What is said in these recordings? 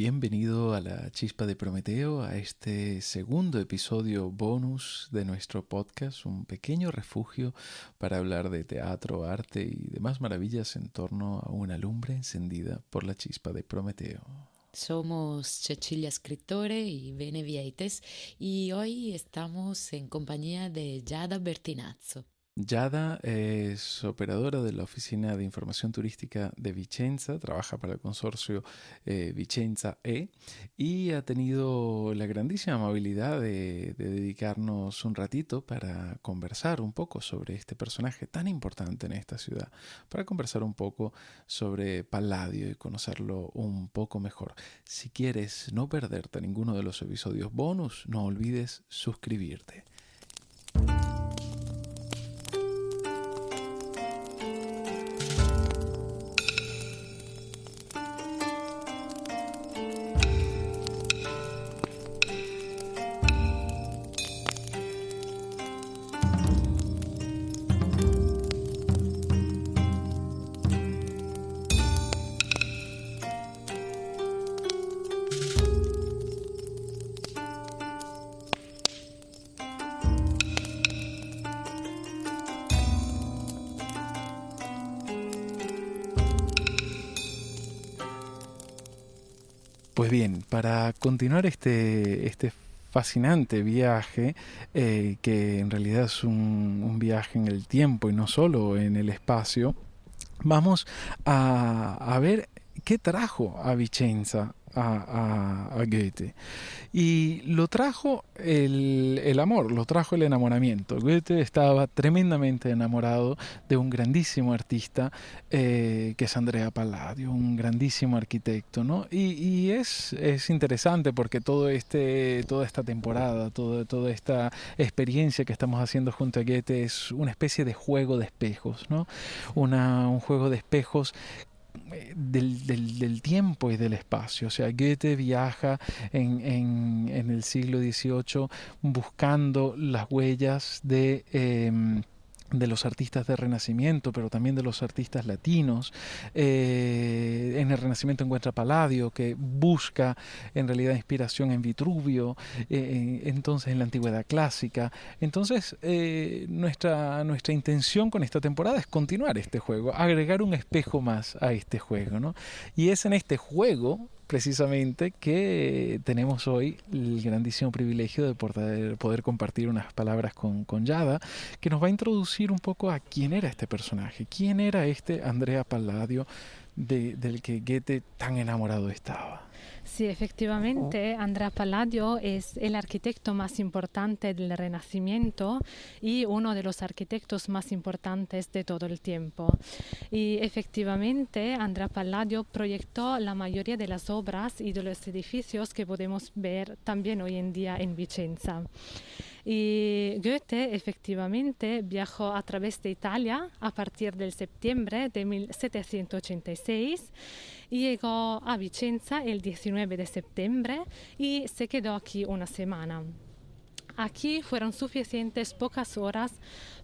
Bienvenido a la Chispa de Prometeo, a este segundo episodio bonus de nuestro podcast, un pequeño refugio para hablar de teatro, arte y demás maravillas en torno a una lumbre encendida por la Chispa de Prometeo. Somos Cecilia Scrittore y Bene Vieites y hoy estamos en compañía de Yada Bertinazzo. Yada es operadora de la Oficina de Información Turística de Vicenza, trabaja para el consorcio eh, Vicenza E y ha tenido la grandísima amabilidad de, de, dedicarnos un ratito para conversar un poco sobre este personaje tan importante en esta ciudad, para conversar un poco sobre Palladio y conocerlo un poco mejor. Si quieres no perderte ninguno de los episodios bonus, no olvides suscribirte. Pues bien, para continuar este, este fascinante viaje, eh, que en realidad es un, viaje en el tiempo y no solo en el espacio, vamos a, a ver qué trajo a Vicenza a, a, Goethe. Y lo trajo el, el, amor, lo trajo el enamoramiento. Goethe estaba tremendamente enamorado de un grandísimo artista eh, que es Andrea Palladio, un grandísimo arquitecto. ¿no? Y, y es, es, interesante porque todo este, toda esta temporada, todo, toda esta experiencia que estamos haciendo junto a Goethe es una especie de juego de espejos, ¿no? Un juego de espejos del, del, del, tiempo y del espacio. O sea, Goethe viaja en, en, en el siglo XVIII buscando las huellas de... Eh, de los artistas de Renacimiento, pero también de los artistas latinos. Eh, en el Renacimiento encuentra Palladio, que busca en realidad inspiración en Vitruvio, eh, entonces en la Antigüedad Clásica. Entonces, eh, nuestra, nuestra intención con esta temporada es continuar este juego, agregar un espejo más a este juego. ¿no? Y es en este juego precisamente que tenemos hoy el grandísimo privilegio de poder, compartir unas palabras con, con, Yada, que nos va a introducir un poco a quién era este personaje, quién era este Andrea Palladio de, del que Goethe tan enamorado estaba. Sí, efectivamente, Andrea Palladio es el arquitecto más importante del Renacimiento y uno de los arquitectos más importantes de todo el tiempo. Y efectivamente, Andrea Palladio proyectó la mayoría de las obras y de los edificios que podemos ver también hoy en día en Vicenza. Y Goethe efectivamente viajó a través de Italia a partir del septiembre de 1786 y llegó a Vicenza el 19 de septiembre y se quedó aquí una semana. Aquí fueron suficientes pocas horas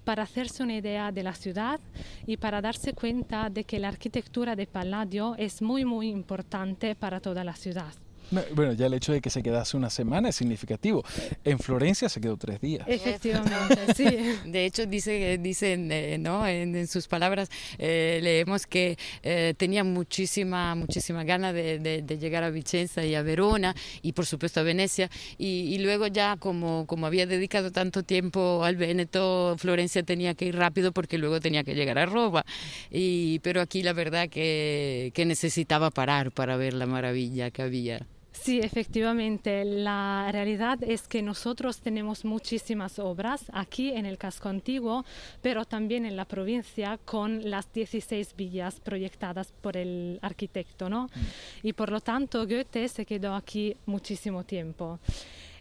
para hacerse una idea de la ciudad y para darse cuenta de que la arquitectura de Palladio es muy muy importante para toda la ciudad. Bueno, ya el hecho de que se quedase una semana es significativo. En Florencia se quedó tres días. Efectivamente, sí. De hecho, dice, dicen, eh, ¿no? En, en, sus palabras eh, leemos que eh, tenía muchísima, muchísima gana de, de, de, llegar a Vicenza y a Verona y por supuesto a Venecia. Y, y, luego ya como, como había dedicado tanto tiempo al Véneto, Florencia tenía que ir rápido porque luego tenía que llegar a Roma. Y, pero aquí la verdad que, que necesitaba parar para ver la maravilla que había. Sí, efectivamente. La realidad es que nosotros tenemos muchísimas obras aquí en el casco antiguo, pero también en la provincia con las 16 villas proyectadas por el arquitecto, ¿no? Mm. Y por lo tanto Goethe se quedó aquí muchísimo tiempo.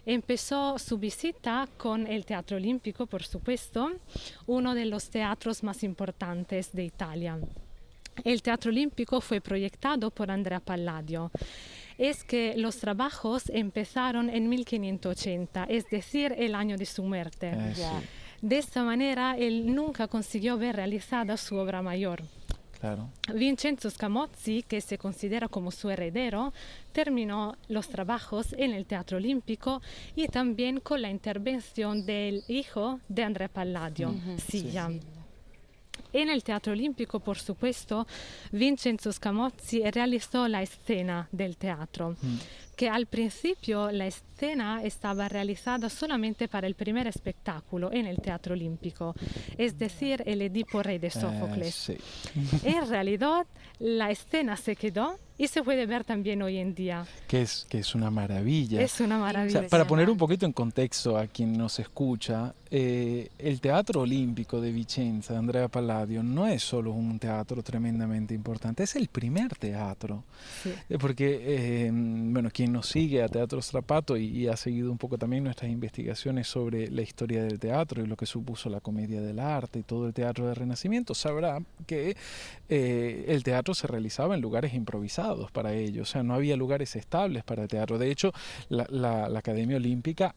Empezó su visita con el Teatro Olímpico, por supuesto, uno de los teatros más importantes de Italia. El Teatro Olímpico fue proyectado por Andrea Palladio es que los trabajos empezaron en 1580, es decir, el año de su muerte. Eh, sí. De esta manera, él nunca consiguió ver realizada su obra mayor. Claro. Vincenzo Scamozzi, que se considera como su heredero, terminó los trabajos en el Teatro Olímpico y también con la intervención del hijo de Andrea Palladio, Silla. En el Teatro Olímpico, por supuesto, Vincenzo Scamozzi realizó la escena del teatro, que al principio la escena estaba realizada solamente para el primer espectáculo en el Teatro Olímpico, es decir, el Edipo Rey de Sófocles. Eh, sí. En realidad, la escena se quedó y se puede ver también hoy en día. Que es, que es una maravilla. Es una O maravilla. sea, para poner un poquito en contexto a quien nos escucha, eh, el Teatro Olímpico de Vicenza, de Andrea Palladio, no es solo un teatro tremendamente importante, es el primer teatro. Sí. Eh, Porque, eh, bueno, quien nos sigue a Teatro Strapato y, y ha seguido un poco también nuestras investigaciones sobre la historia del teatro y lo que supuso la comedia del arte y todo el teatro del Renacimiento, sabrá que eh, el teatro se realizaba en lugares improvisados para ello, o sea, no había lugares estables para el teatro. De hecho, la, la- la Academia Olímpica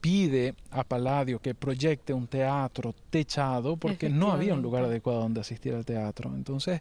pide a Palladio que proyecte un teatro techado porque no había un lugar adecuado donde asistir al teatro. Entonces,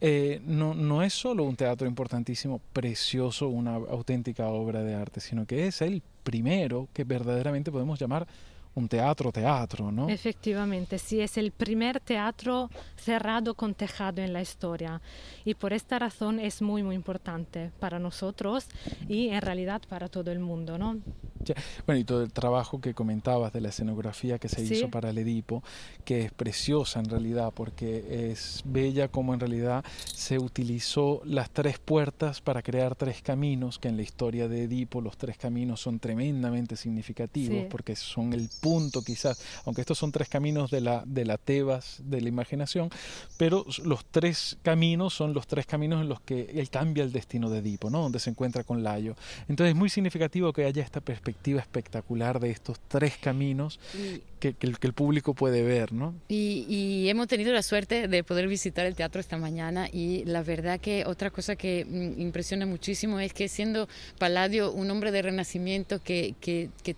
eh, no, no es solo un teatro importantísimo, precioso, una auténtica obra de arte, sino que es el primero que verdaderamente podemos llamar un teatro teatro, ¿no? Efectivamente, sí, es el primer teatro cerrado con tejado en la historia y por esta razón es muy, muy importante para nosotros y en realidad para todo el mundo, ¿no? Ya, Bueno, y todo el trabajo que comentabas de la escenografía que se Sí. hizo para el Edipo, que es preciosa en realidad, porque es bella como en realidad se utilizó las tres puertas para crear tres caminos, que en la historia de Edipo los tres caminos son tremendamente significativos, Sí. porque son el punto quizás, aunque estos son tres caminos de la, de la Tebas de la imaginación, pero los tres caminos son los tres caminos en los que él cambia el destino de Edipo, ¿no? donde se encuentra con Layo. Entonces es muy significativo que haya esta perspectiva espectacular de estos tres caminos Y- que, que el, que el público puede ver, ¿no? Y, y hemos tenido la suerte de poder visitar el teatro esta mañana y la verdad que otra cosa que mm, impresiona muchísimo es que siendo Palladio un hombre de renacimiento que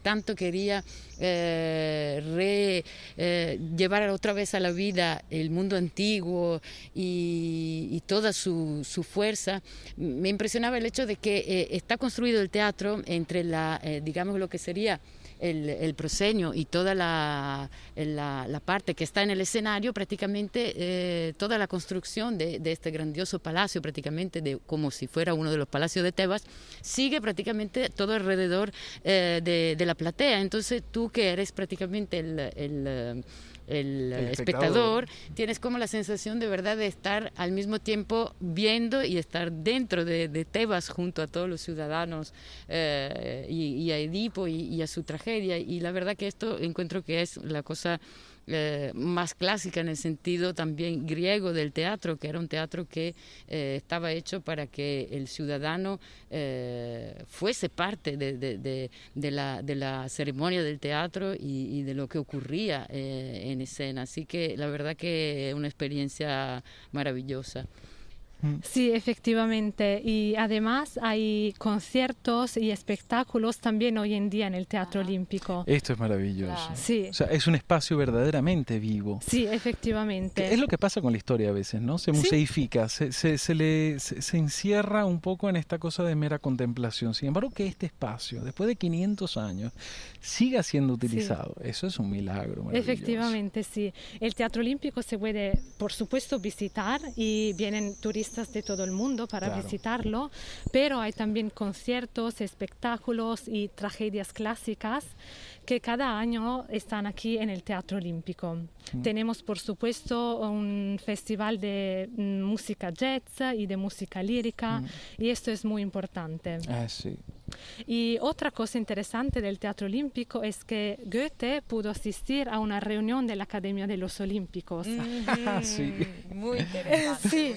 tanto quería eh, re- eh, llevar otra vez a la vida el mundo antiguo y, y toda su, su fuerza, me impresionaba el hecho de que eh, está construido el teatro entre la, eh, digamos, lo que sería el, el proscenio y toda la, la, parte que está en el escenario, prácticamente eh, toda la construcción de, de este grandioso palacio, prácticamente de, como si fuera uno de los palacios de Tebas, sigue prácticamente todo alrededor eh, de, de la platea. Entonces tú que eres prácticamente el... el, El espectador, tienes como la sensación de verdad de estar al mismo tiempo viendo y estar dentro de, de Tebas junto a todos los ciudadanos eh, y, y a Edipo y, y a su tragedia. Y la verdad que esto encuentro que es la cosa eh, más clásica en el sentido también griego del teatro, que era un teatro que eh, estaba hecho para que el ciudadano eh, fuese parte de, de- de- la, de la ceremonia del teatro y, y de lo que ocurría eh, en escena. Así que la verdad que es una experiencia maravillosa. Sí, efectivamente. Y además hay conciertos y espectáculos también hoy en día en el Teatro Olímpico. Esto es maravilloso. Claro. Sí, O sea, es un espacio verdaderamente vivo. sí, efectivamente. es lo que pasa con la historia a veces, ¿no? Se Sí. museifica, se, se, se le, se, se encierra un poco en esta cosa de mera contemplación. Sin embargo, que este espacio, después de 500 años, siga siendo utilizado, eso es un milagro. maravilloso. Efectivamente, sí. El Teatro Olímpico se puede, por supuesto, visitar y vienen turistas de todo el mundo para Claro. visitarlo, pero hay también conciertos, espectáculos y tragedias clásicas que cada año están aquí en el Teatro Olímpico. Tenemos, por supuesto, un festival de mm, música jazz y de música lírica y esto es muy importante. Ah, sí. Y otra cosa interesante del Teatro Olímpico es que Goethe pudo asistir a una reunión de la Academia de los Olímpicos, Sí. Muy interesante. Sí.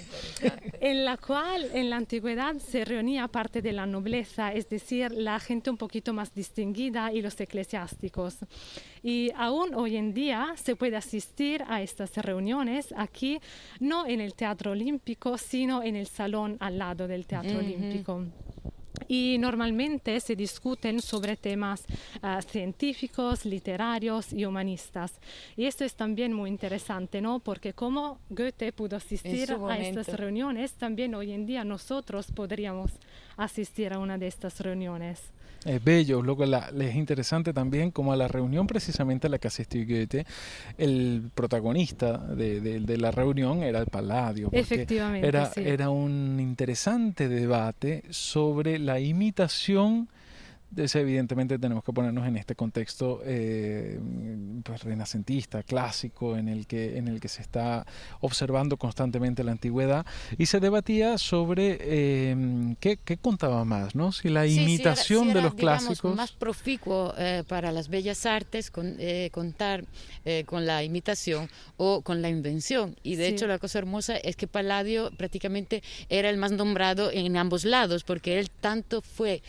en la cual en la antigüedad se reunía parte de la nobleza, es decir, la gente un poquito más distinguida y los eclesiásticos. Y aún hoy en día se puede asistir a estas reuniones aquí, no en el Teatro Olímpico, sino en el salón al lado del Teatro Ujú. Olímpico. Y normalmente se discuten sobre temas uh, científicos, literarios y humanistas. Y esto es también muy interesante, ¿no? Porque como Goethe pudo asistir a estas reuniones, también hoy en día nosotros podríamos asistir a una de estas reuniones es bello. Luego la, es interesante también como a la reunión precisamente a la que asistió Goethe, el protagonista de, de, la reunión era el Palladio. Efectivamente. Era, era un interesante debate sobre la imitación evidentemente tenemos que ponernos en este contexto eh, pues, renacentista, clásico, en el, que, en el que se está observando constantemente la antigüedad y se debatía sobre eh, qué, contaba más, ¿no? si la imitación de los clásicos... más proficuo eh, para las bellas artes contar con la imitación o con la invención. Y de hecho la cosa hermosa es que Palladio prácticamente era el más nombrado en ambos lados, porque él tanto fue,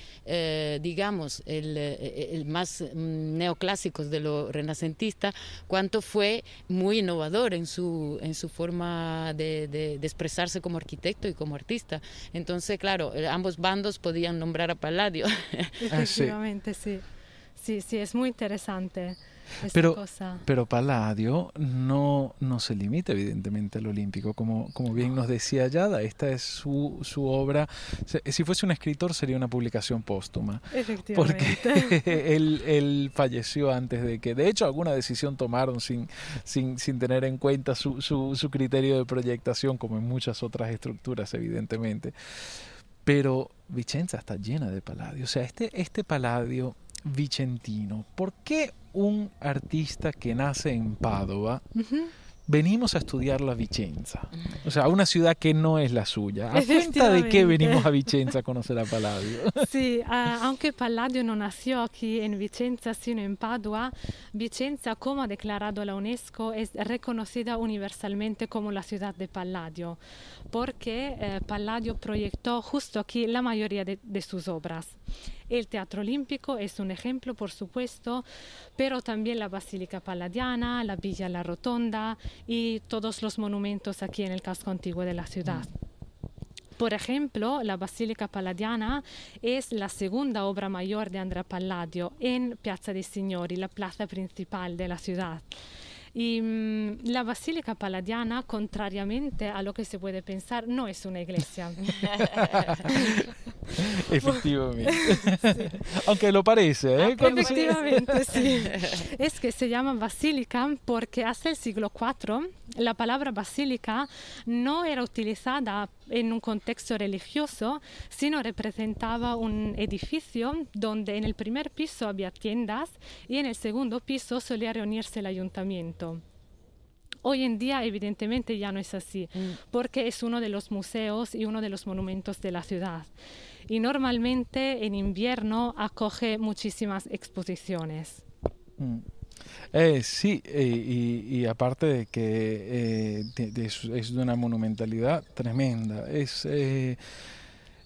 digamos, el, eh, el, más mm, neoclásico de lo renacentista, cuanto fue muy innovador en su, en su forma de, de, expresarse como arquitecto y como artista. Entonces, claro, eh, ambos bandos podían nombrar a Palladio. Efectivamente, sí. Sí, sí, es muy interesante pero, pero Palladio no, no se limita evidentemente al olímpico, como, como bien nos decía Yada, esta es su, su obra, si fuese un escritor sería una publicación póstuma, porque él, él, falleció antes de que, de hecho alguna decisión tomaron sin, sin, sin tener en cuenta su, su, su criterio de proyectación, como en muchas otras estructuras evidentemente. Pero Vicenza está llena de Palladio, o sea, este, este Palladio vicentino. ¿Por qué un artista que nace en Padova venimos a estudiar la Vicenza. O sea, una ciudad que no es la suya. ¿A cuenta de qué venimos a Vicenza a conocer a Palladio? Sí, aunque Palladio no nació aquí en Vicenza, sino en Padua, Vicenza, como ha declarado la UNESCO, es reconocida universalmente como la ciudad de Palladio, porque eh, Palladio proyectó justo aquí la mayoría de, de sus obras. El Teatro Olímpico es un ejemplo, por supuesto, pero también la Basílica Palladiana, la Villa La Rotonda y todos los monumentos aquí en el casco antiguo de la ciudad. Por ejemplo, la Basílica Palladiana es la segunda obra mayor de Andrea Palladio en Piazza dei Signori, la plaza principal de la ciudad. Y mm, la Basílica Palladiana, contrariamente a lo que se puede pensar, no es una iglesia. Efectivamente. Aunque lo parece, ¿eh? Efectivamente, sí. Es que se llama basílica porque hasta el siglo IV la palabra basílica no era utilizada en un contexto religioso, sino representaba un edificio donde en el primer piso había tiendas y en el segundo piso solía reunirse el ayuntamiento. Hoy en día evidentemente ya no es así, mm. porque es uno de los museos y uno de los monumentos de la ciudad. Y normalmente en invierno acoge muchísimas exposiciones. Mm. Eh, sí, eh, y, aparte de que eh, es de una monumentalidad tremenda. Es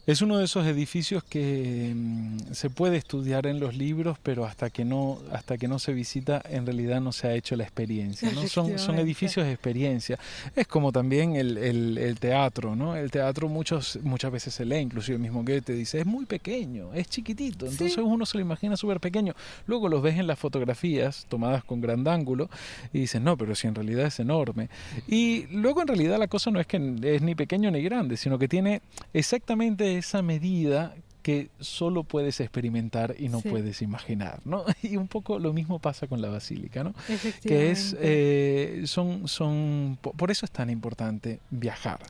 es uno de esos edificios que mm, se puede estudiar en los libros, pero hasta que no, hasta que no se visita, en realidad no se ha hecho la experiencia. ¿no? Son, son edificios de experiencia. Es como también el, el, teatro, ¿no? El teatro muchos, muchas veces se lee, inclusive el mismo Goethe dice, es muy pequeño, es chiquitito, entonces uno se lo imagina súper pequeño. Luego los ves en las fotografías tomadas con gran ángulo y dices, no, pero si en realidad es enorme. Y luego en realidad la cosa no es que es ni pequeño ni grande, sino que tiene exactamente esa medida que solo puedes experimentar y no puedes imaginar, ¿no? Y un poco lo mismo pasa con la basílica, ¿no? Que es, eh, son, son, por eso es tan importante viajar,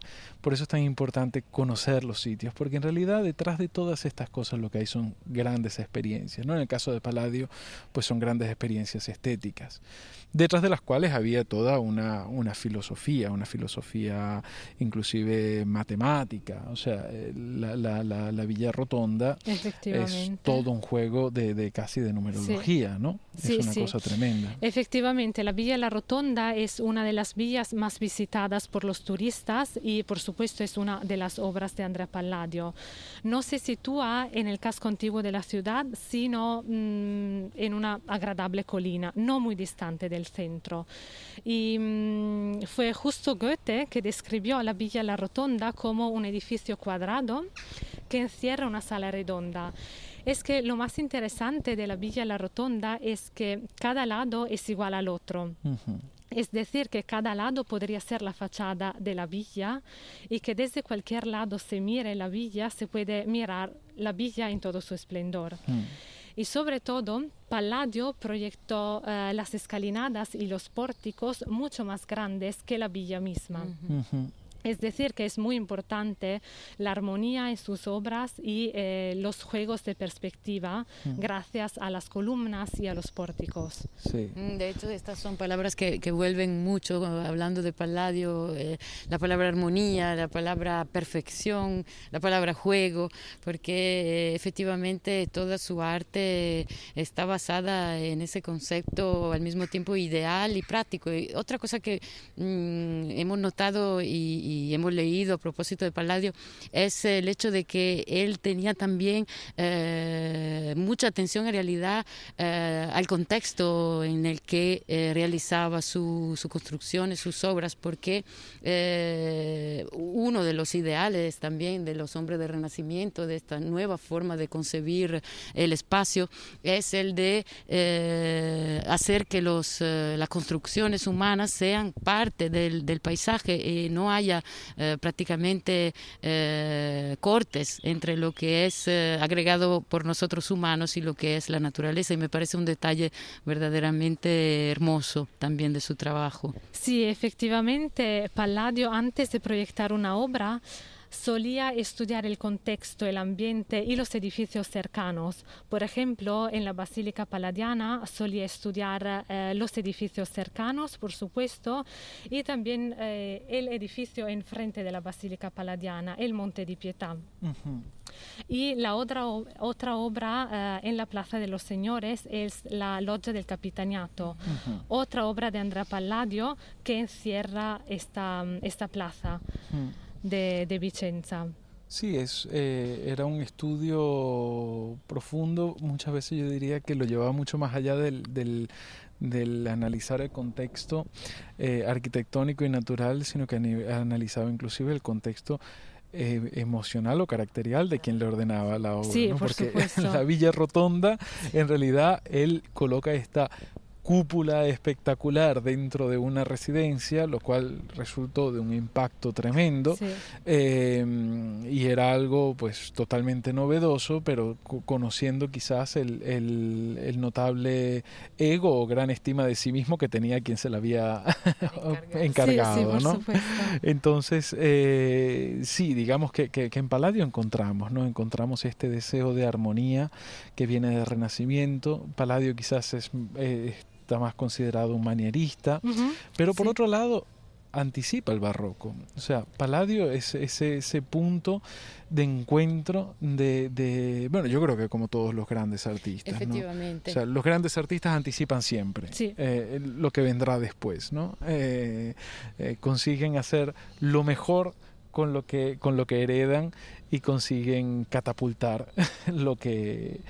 por eso es tan importante conocer los sitios, porque en realidad detrás de todas estas cosas lo que hay son grandes experiencias, ¿no? En el caso de Palladio, pues son grandes experiencias estéticas detrás de las cuales había toda una, una filosofía, una filosofía inclusive matemática. O sea, eh, la, la, la, Villa Rotonda es todo un juego de, de casi de numerología, ¿no? es una cosa tremenda. Efectivamente, la Villa La Rotonda es una de las villas más visitadas por los turistas y por supuesto es una de las obras de Andrea Palladio. No se sitúa en el casco antiguo de la ciudad, sino mm, en una agradable colina, no muy distante del centro. Y mm, fue justo Goethe que describió la Villa La Rotonda como un edificio cuadrado que encierra una sala redonda es que lo más interesante de la Villa La Rotonda es que cada lado es igual al otro. Es decir, que cada lado podría ser la fachada de la villa y que desde cualquier lado se mire la villa, se puede mirar la villa en todo su esplendor. Mm. Y sobre todo, Palladio proyectó eh, las escalinadas y los pórticos mucho más grandes que la villa misma. Es decir, que es muy importante la armonía en sus obras y eh, los juegos de perspectiva mm. gracias a las columnas y a los pórticos. Sí. Mm, de hecho, estas son palabras que, que vuelven mucho, hablando de Palladio, eh, la palabra armonía, la palabra perfección, la palabra juego, porque eh, efectivamente toda su arte está basada en ese concepto al mismo tiempo ideal y práctico. Y otra cosa que mm, hemos notado y hemos leído a propósito de Palladio es el hecho de que él tenía también eh, mucha atención en realidad eh, al contexto en el que eh, realizaba su, su construcción y sus obras, porque uno de los ideales también de los hombres del Renacimiento, de esta nueva forma de concebir el espacio, es el de hacer que los, las construcciones humanas sean parte del, del paisaje y no haya eh, prácticamente eh, cortes entre lo que es eh, agregado por nosotros humanos y lo que es la naturaleza y me parece un detalle verdaderamente hermoso también de su trabajo. Sí, efectivamente, Palladio antes de proyectar una obra solía estudiar el contexto, el ambiente y los edificios cercanos. Por ejemplo, en la Basílica Paladiana solía estudiar eh, los edificios cercanos, por supuesto, y también eh, el edificio enfrente de la Basílica Paladiana, el Monte di Pietà. Y la otra, otra obra eh, en la Plaza de los Señores es la Loggia del Capitaniato, otra obra de Andrea Palladio que encierra esta, esta plaza de, Vicenza. Sí, es, eh, era un estudio profundo, muchas veces yo diría que lo llevaba mucho más allá del, del, analizar el contexto eh, arquitectónico y natural, sino que analizaba inclusive el contexto eh, emocional o caracterial de quien le ordenaba la obra. Sí, Porque en la Villa Rotonda, en realidad, él coloca esta cúpula espectacular dentro de una residencia, lo cual resultó de un impacto tremendo eh, y era algo pues totalmente novedoso, pero conociendo quizás el, el, notable ego o gran estima de sí mismo que tenía quien se la había encargado. ¿no? Entonces, eh, sí, digamos que, que, en Palladio encontramos, ¿no? encontramos este deseo de armonía que viene del Renacimiento. Palladio quizás es... Eh, más considerado un manierista, pero por otro lado anticipa el barroco. O sea, Palladio es ese, ese punto de encuentro de, bueno, yo creo que como todos los grandes artistas. Efectivamente. O sea, los grandes artistas anticipan siempre eh, lo que vendrá después, ¿no? Eh, eh, consiguen hacer lo mejor con lo que, con lo que heredan y consiguen catapultar lo que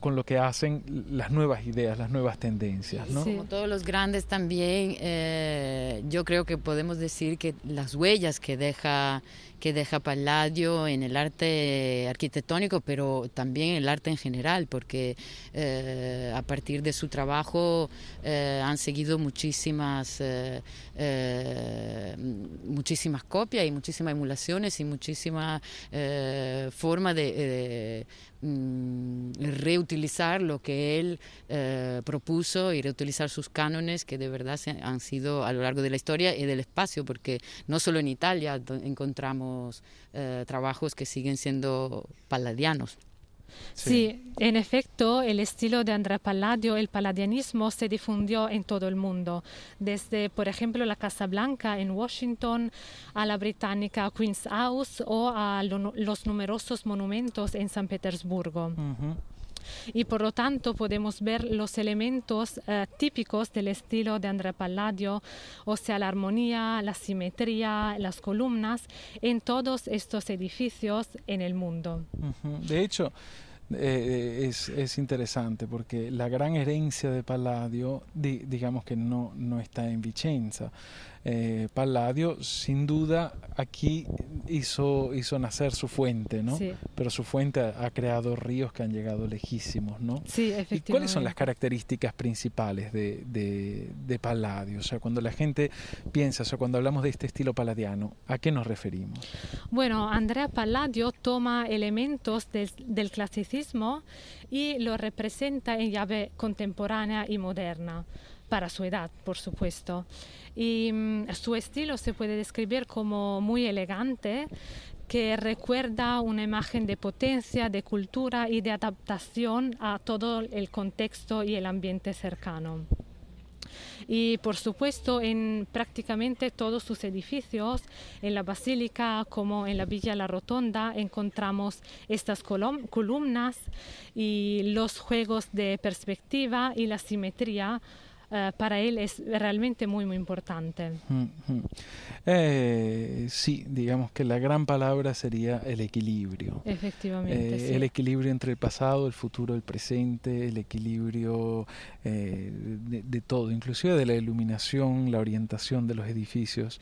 con lo que hacen las nuevas ideas, las nuevas tendencias. ¿no? Como todos los grandes también, eh, yo creo que podemos decir que las huellas que deja que deja Palladio en el arte arquitectónico, pero también en el arte en general, porque eh, a partir de su trabajo eh, han seguido muchísimas, muchísimas copias y muchísimas emulaciones y muchísimas eh, forma de, eh, mm, reutilizar lo que él eh, propuso y reutilizar sus cánones que de verdad han sido a lo largo de la historia y del espacio, porque no solo en Italia encontramos trabajos que siguen siendo palladianos. Sí. en efecto, el estilo de Andrea Palladio, el palladianismo, se difundió en todo el mundo, desde, por ejemplo, la Casa Blanca en Washington, a la británica Queen's House o a los numerosos monumentos en San Petersburgo. Y por lo tanto podemos ver los elementos eh, típicos del estilo de Andrea Palladio, o sea, la armonía, la simetría, las columnas en todos estos edificios en el mundo. De hecho, eh, es, es, interesante porque la gran herencia de Palladio, digamos que no, no está en Vicenza. Eh, Palladio, sin duda, aquí hizo, hizo nacer su fuente, ¿no? Pero su fuente ha, creado ríos que han llegado lejísimos, ¿no? Sí, efectivamente. ¿Y cuáles son las características principales de, de, Palladio? O sea, cuando la gente piensa, o sea, cuando hablamos de este estilo palladiano, ¿a qué nos referimos? Bueno, Andrea Palladio toma elementos del clasicismo y lo representa en llave contemporánea y moderna para su edad, por supuesto. Y mm, su estilo se puede describir como muy elegante, que recuerda una imagen de potencia, de cultura y de adaptación a todo el contexto y el ambiente cercano. Y por supuesto en prácticamente todos sus edificios, en la basílica como en la Villa La Rotonda, encontramos estas columnas y los juegos de perspectiva y la simetría eh, para él es realmente muy, muy importante. Eh, sí, digamos que la gran palabra sería el equilibrio. Efectivamente. Eh, el equilibrio entre el pasado, el futuro, el presente, el equilibrio de, de todo, inclusive de la iluminación, la orientación de los edificios.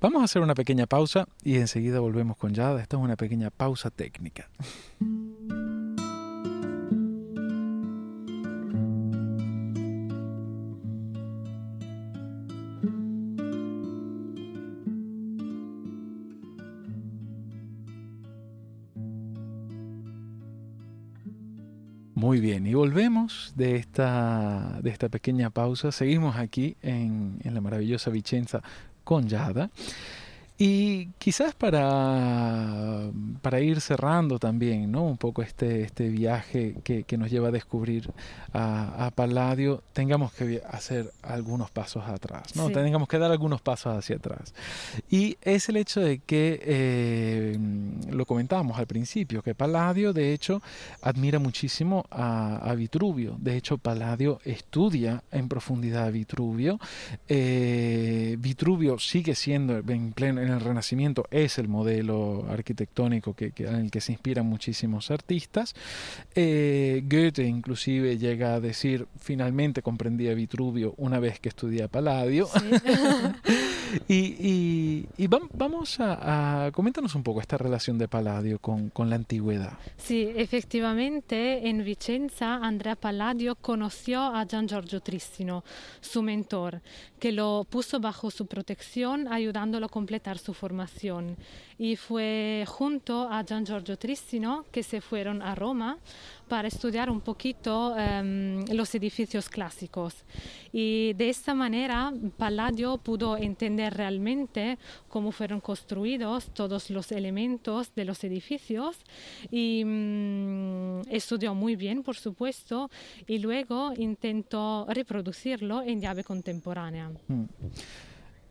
Vamos a hacer una pequeña pausa y enseguida volvemos con Yada. Esta es una pequeña pausa técnica. Muy bien, y volvemos de esta, de esta pequeña pausa. Seguimos aquí en, en la maravillosa Vicenza con Yada. Y quizás para, para, ir cerrando también, ¿no? Un poco este, este viaje que, que nos lleva a descubrir a, a, Palladio, tengamos que hacer algunos pasos atrás, ¿no? Tengamos que dar algunos pasos hacia atrás. Y es el hecho de que, eh, lo comentábamos al principio, que Palladio de hecho admira muchísimo a, a Vitruvio. De hecho, Palladio estudia en profundidad a Vitruvio. Eh, Vitruvio sigue siendo en pleno en el Renacimiento es el modelo arquitectónico que, en el que se inspiran muchísimos artistas. Eh, Goethe inclusive llega a decir, finalmente comprendí a Vitruvio una vez que estudié a Palladio. y, vamos a, a, coméntanos un poco esta relación de Palladio con, con la antigüedad. Sí, efectivamente en Vicenza Andrea Palladio conoció a Gian Giorgio Tristino, su mentor, que lo puso bajo su protección ayudándolo a completar su formación. Y fue junto a Gian Giorgio Tristino que se fueron a Roma para estudiar un poquito um, los edificios clásicos. Y de esta manera Palladio pudo entender realmente cómo fueron construidos todos los elementos de los edificios y um, estudió muy bien, por supuesto, y luego intentó reproducirlo en llave contemporánea. Mm.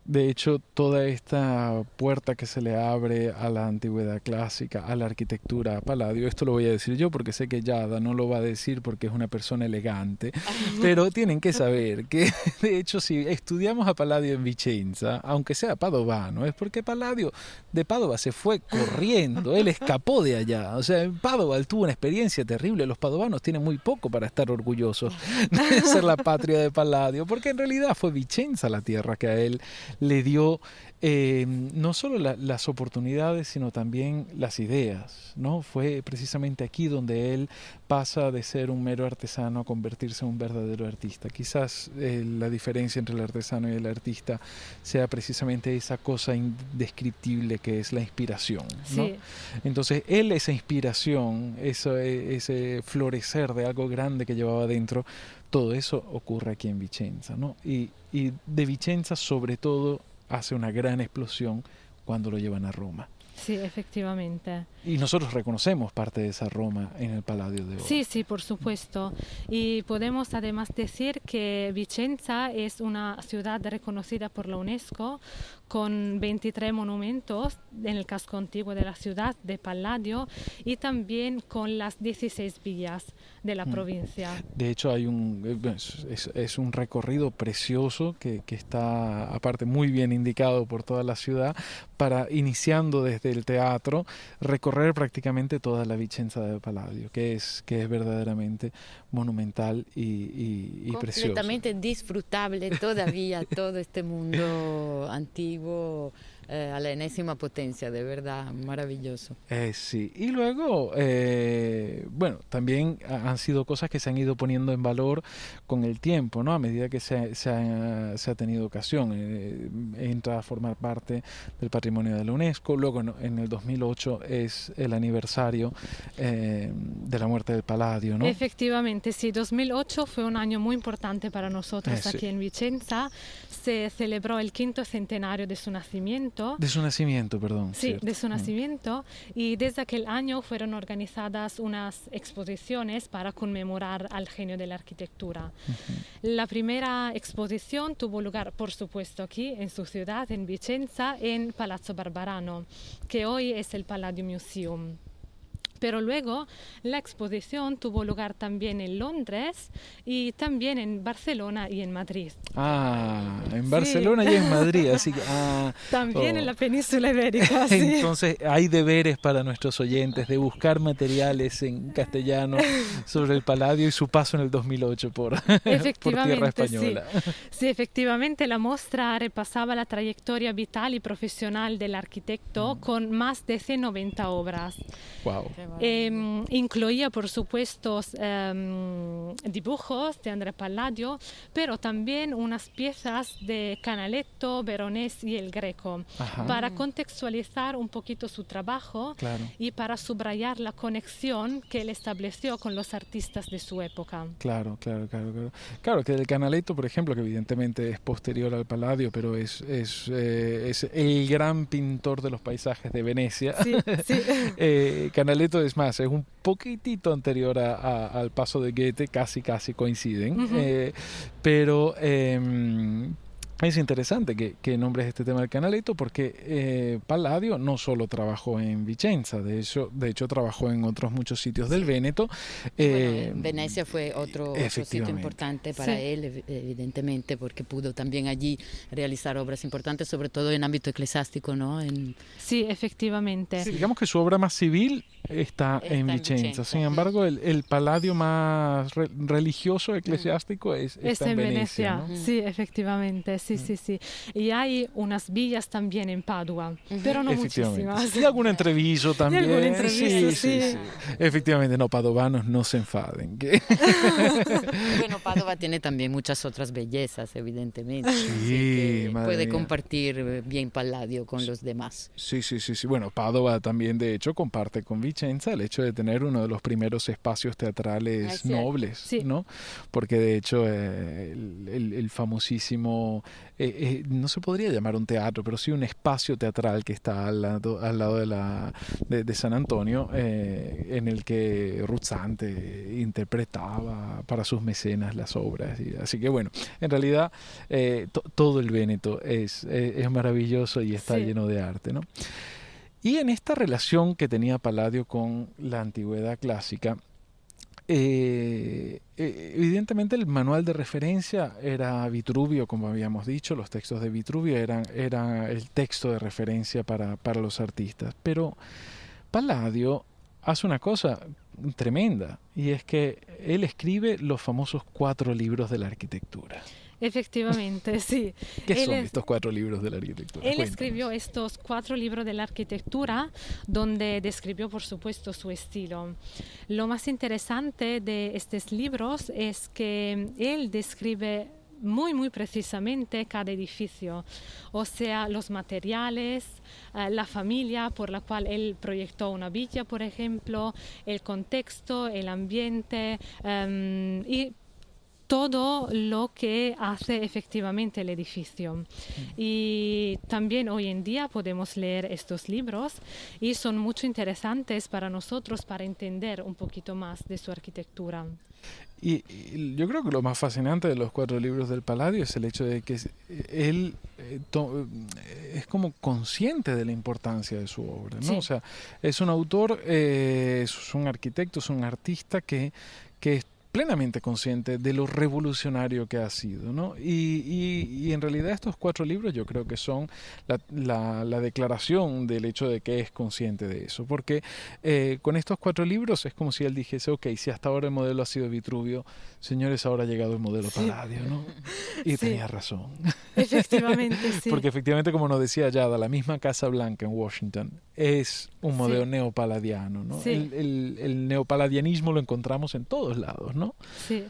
De hecho, toda esta puerta que se le abre a la antigüedad clásica, a la arquitectura, a Palladio, esto lo voy a decir yo porque sé que Yada no lo va a decir porque es una persona elegante, pero tienen que saber que, de hecho, si estudiamos a Palladio en Vicenza, aunque sea padovano, es porque Palladio de Padova se fue corriendo, él escapó de allá. O sea, en Padova él tuvo una experiencia terrible. Los padovanos tienen muy poco para estar orgullosos de ser la patria de Palladio, porque en realidad fue Vicenza la tierra que a él le dio eh, no solo las oportunidades, sino también las ideas. ¿no? Fue precisamente aquí donde él pasa de ser un mero artesano a convertirse en un verdadero artista. Quizás eh, la diferencia entre el artesano y el artista sea precisamente esa cosa indescriptible que es la inspiración. ¿no? Entonces, él esa inspiración, eso, ese florecer de algo grande que llevaba dentro, todo eso ocurre aquí en Vicenza. ¿no? Y, y de Vicenza sobre todo hace una gran explosión cuando lo llevan a Roma. Sí, efectivamente. Y nosotros reconocemos parte de esa Roma en el Palladio de Oro. Sí, sí, por supuesto. Y podemos además decir que Vicenza es una ciudad reconocida por la UNESCO con 23 monumentos en el casco antiguo de la ciudad de Palladio y también con las 16 villas de la Mm. provincia. De hecho, hay un, eh, es, es un recorrido precioso que, que está, aparte, muy bien indicado por toda la ciudad, para, iniciando desde el teatro, recorrer prácticamente toda la Vicenza del Palladio, que es, que es verdaderamente monumental y, y, y precioso. Completamente disfrutable todavía todo este mundo antiguo eh, a la enésima potencia, de verdad, maravilloso. Eh, sí, y luego, eh, bueno, también ha- han sido cosas que se han ido poniendo en valor con el tiempo, ¿no? A medida que se, ha- se ha, se ha tenido ocasión. Eh, entra a formar parte del patrimonio de la UNESCO. Luego, en, en el 2008, es el aniversario eh, de la muerte del Palladio, ¿no? Efectivamente, sí, 2008 fue un año muy importante para nosotros Eh, sí. aquí en Vicenza. Se celebró el quinto centenario de su nacimiento. De su nacimiento, perdón. Sí, cierto. de su Mm. nacimiento. Y desde aquel año fueron organizadas unas exposiciones para conmemorar al genio de la arquitectura. La primera exposición tuvo lugar, por supuesto, aquí en su ciudad, en Vicenza, en Palazzo Barbarano, que hoy es el Palladio Museum. Pero luego la exposición tuvo lugar también en Londres y también en Barcelona y en Madrid. Ah, en Sí. Barcelona y en Madrid, así que... ah, También Oh. en la península ibérica. sí. Entonces hay deberes para nuestros oyentes de buscar materiales en castellano sobre el Palladio y su paso en el 2008 por, por tierra Efectivamente, sí. española. Sí, efectivamente, la muestra repasaba la trayectoria vital y profesional del Mm. arquitecto con más de 190 obras. Wow. Eh, incluía, por supuesto, em, dibujos de Andrea Palladio, pero también unas piezas de Canaletto, Veronese y el Greco, Ajá. para contextualizar un poquito su trabajo Claro. y para subrayar la conexión que él estableció con los artistas de su época. Claro, claro, claro, claro. Claro que el Canaletto, por ejemplo, que evidentemente es posterior al Palladio, pero es, es, eh, es el gran pintor de los paisajes de Venecia. Sí, sí. Eh, Es más, es un poquitito anterior a- a- al paso de Goethe, casi casi coinciden. Eh, pero em, es interesante que, que nombres este tema del Canaletto porque eh, Palladio no solo trabajó en Vicenza, de hecho, de hecho trabajó en otros muchos sitios del Véneto. Bueno, eh, en Venecia fue otro, otro sitio importante para Sí. él, ev- evidentemente, porque pudo también allí realizar obras importantes, sobre todo en ámbito eclesiástico, ¿no? En, Sí, efectivamente. Sí, digamos que su obra más civil está, Está en en Vicenza. Vicenza, Sin embargo, el, el Palladio más re- religioso, eclesiástico, es, está Es en Venecia, ¿no? sí, efectivamente, sí, sí, sí. Y hay unas villas también en Padua, pero no muchísimas. Y algún entreviso también. algún entreviso, sí. Efectivamente, no, padovanos no se enfaden. Bueno, Padova tiene también muchas otras bellezas, evidentemente. así Sí, que madre puede mía. compartir eh, bien Palladio con los demás. Sí, sí, sí, sí. Bueno, Padova también, de hecho, comparte con Vicenza el hecho de tener uno de los primeros espacios Ah, teatrales es cierto. nobles, Sí. ¿no? Porque de hecho eh, el, el- el famosísimo, eh, eh, no se podría llamar un teatro, pero sí un espacio teatral que está al lado, al lado de, la, de, de San Antonio, eh, en el que Ruzzante interpretaba para sus mecenas las obras. y- así que bueno, en realidad to- todo el Véneto es, es maravilloso y está Sí. lleno de arte, ¿no? Y en esta relación que tenía Palladio con la antigüedad clásica, eh, eh, evidentemente el manual de referencia era Vitruvio, como habíamos dicho, los textos de Vitruvio eran, el texto de referencia para, para los artistas, pero Palladio hace una cosa tremenda y es que él escribe los famosos cuatro libros de la arquitectura. Efectivamente, sí. ¿Qué Él son es- estos cuatro libros de la arquitectura? Él Cuéntanos. escribió estos cuatro libros de la arquitectura donde describió, por supuesto, su estilo. Lo más interesante de estos libros es que él describe muy, muy precisamente cada edificio, o sea, los materiales, eh, la familia por la cual él proyectó una villa, por ejemplo, el contexto, el ambiente em, y todo lo que hace efectivamente el edificio. Mm. Y también hoy en día podemos leer estos libros y son mucho interesantes para nosotros para entender un poquito más de su arquitectura. Y, yo creo que lo más fascinante de los cuatro libros del Palladio es el hecho de que él eh, es como consciente de la importancia de su obra, ¿no? O sea, es un autor, eh, es un arquitecto, es un artista que, que plenamente consciente de lo revolucionario que ha sido. ¿no? Y, en realidad estos cuatro libros yo creo que son la, declaración del hecho de que es consciente de eso. Porque eh, con estos cuatro libros es como si él dijese, ok, si hasta ahora el modelo ha sido Vitruvio, señores, ahora ha llegado el modelo Palladio. ¿no? Y tenía razón. Efectivamente, sí. Porque efectivamente, como nos decía Yada, la misma Casa Blanca en Washington es un modelo neopaladiano. ¿no? El, el, el neopaladianismo lo encontramos en todos lados. ¿no? Sí,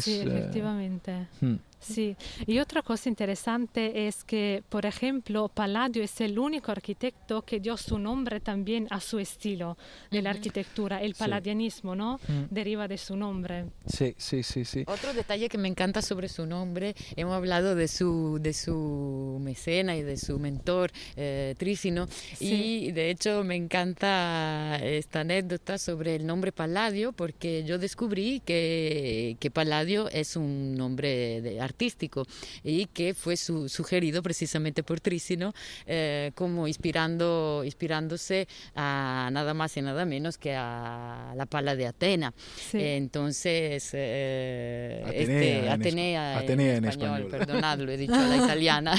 sí eh, efectivamente. Hmm. Sí, y otra cosa interesante es que, por ejemplo, Palladio es el único arquitecto que dio su nombre también a su estilo de la arquitectura. El palladianismo, ¿no? Hmm. Deriva de su nombre. Sí, sí, sí, sí. Otro detalle que me encanta sobre su nombre, hemos hablado de su, de su mecena y de su mentor, eh, Trísino, y de hecho me encanta esta anécdota sobre el nombre Palladio, porque yo descubrí que, que Palladio es un nombre de artístico y que fue sugerido precisamente por Trísino eh, como inspirando, inspirándose a nada más y nada menos que a la pala de Atena. entonces, eh, Atenea, este, en, español, perdonad, lo he dicho a la italiana.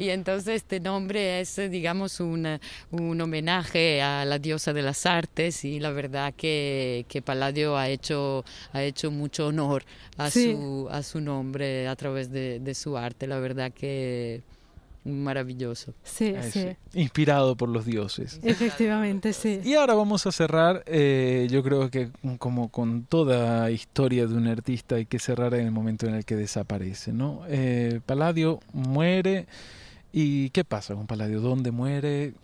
Y entonces este nombre es, digamos, un, un, homenaje a la diosa de las artes y la verdad que, que Palladio ha hecho, ha hecho mucho honor a, su, a su nombre a través de, de su arte. La verdad que maravilloso. Sí, sí. Inspirado por los dioses. Efectivamente, sí. Y ahora vamos a cerrar, eh, yo creo que como con toda historia de un artista hay que cerrar en el momento en el que desaparece, ¿no? Eh, Palladio muere ¿Y qué pasa con Palladio? ¿Dónde muere?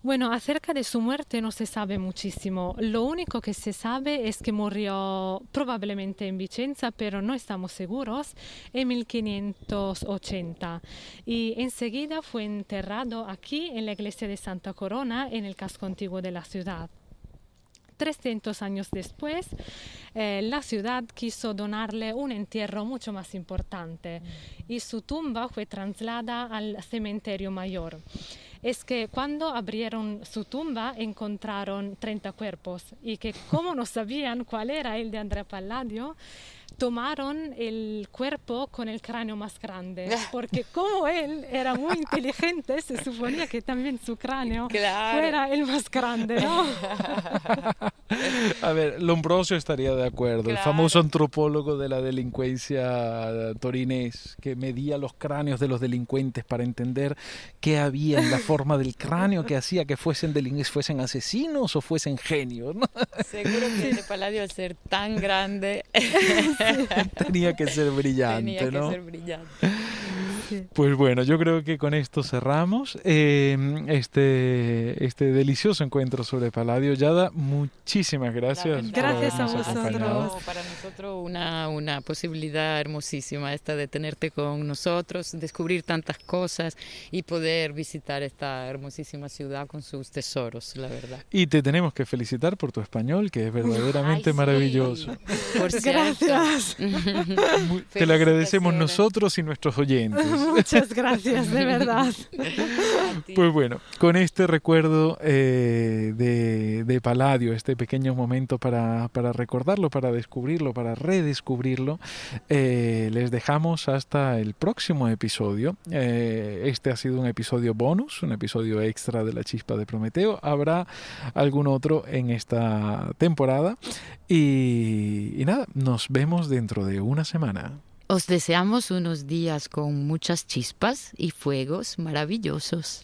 Bueno, acerca de su muerte no se sabe muchísimo. Lo único que se sabe es que murió probablemente en Vicenza, pero no estamos seguros, en 1580. Y enseguida fue enterrado aquí en la iglesia de Santa Corona, en el casco antiguo de la ciudad. 300 años después, eh, la ciudad quiso donarle un entierro mucho más importante y su tumba fue trasladada al cementerio mayor. Es que cuando abrieron su tumba encontraron 30 cuerpos. Y que como no sabían cuál era el de Andrea Palladio, tomaron el cuerpo con el cráneo más grande, porque como él era muy inteligente, se suponía que también su cráneo fuera el más grande, ¿no? A ver, Lombrosio estaría de acuerdo, el famoso antropólogo de la delincuencia torinés, que medía los cráneos de los delincuentes para entender qué había en la forma del cráneo que hacía que fuesen, fuesen asesinos o fuesen genios. ¿no? Seguro que el Paladio al ser tan grande Tenía que ser brillante, Tenía que ser brillante. Pues bueno, yo creo que con esto cerramos em, este, este delicioso encuentro sobre Palladio. Yada, muchísimas gracias. Gracias a vosotros. Para nosotros una, una posibilidad hermosísima esta de tenerte con nosotros, descubrir tantas cosas y poder visitar esta hermosísima ciudad con sus tesoros, la verdad. Y te tenemos que felicitar por tu español, que es verdaderamente maravilloso. Por gracias. te lo agradecemos nosotros y nuestros oyentes. Muchas gracias, de verdad. Pues bueno, con este recuerdo eh, de, de, Palladio, este pequeño momento para, para, recordarlo, para descubrirlo, para redescubrirlo, eh, les dejamos hasta el próximo episodio. Eh, este ha sido un episodio bonus, un episodio extra de la chispa de Prometeo. Habrá algún otro en esta temporada. y, y nada, nos vemos dentro de una semana. Os deseamos unos días con muchas chispas y fuegos maravillosos.